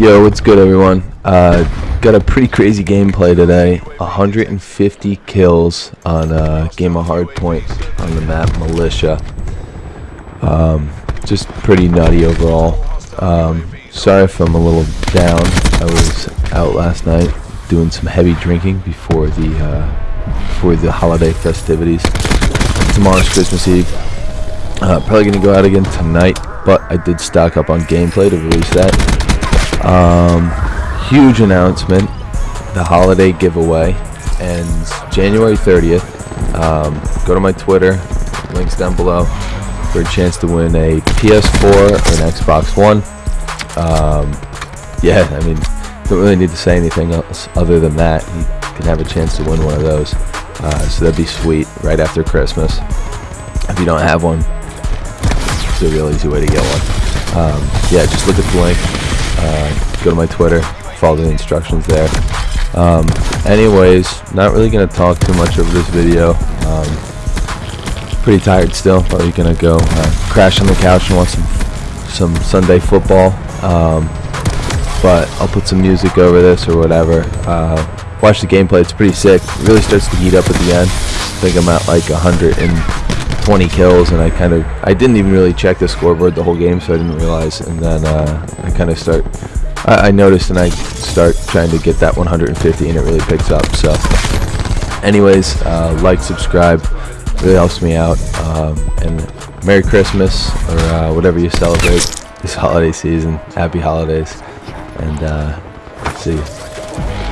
Yo, what's good, everyone? Uh, got a pretty crazy gameplay today. 150 kills on a game of Hardpoint on the map Militia. Um, just pretty nutty overall. Um, sorry if I'm a little down. I was out last night doing some heavy drinking before the uh, before the holiday festivities. Tomorrow's Christmas Eve. Uh, probably gonna go out again tonight, but I did stock up on gameplay to release that. Um, huge announcement: the holiday giveaway ends January 30th. Um, go to my Twitter, links down below, for a chance to win a PS4 or an Xbox One. Um, yeah, I mean, don't really need to say anything else other than that. You can have a chance to win one of those. Uh, so that'd be sweet right after Christmas. If you don't have one, it's a real easy way to get one. Um, yeah, just look at the link. Uh, go to my Twitter, follow the instructions there. Um, anyways, not really going to talk too much over this video. Um, pretty tired still. Probably going to go uh, crash on the couch and watch some, some Sunday football. Um, but I'll put some music over this or whatever. Uh, watch the gameplay. It's pretty sick. It really starts to heat up at the end. I think I'm at like 120 kills, and I kind of I didn't even really check the scoreboard the whole game, so I didn't realize. And then uh, I kind of start. I, I noticed, and I start trying to get that 150, and it really picks up. So, anyways, uh, like, subscribe, really helps me out. Um, and Merry Christmas or uh, whatever you celebrate this holiday season. Happy holidays, and uh, see you.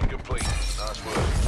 Mission complete. Nice work.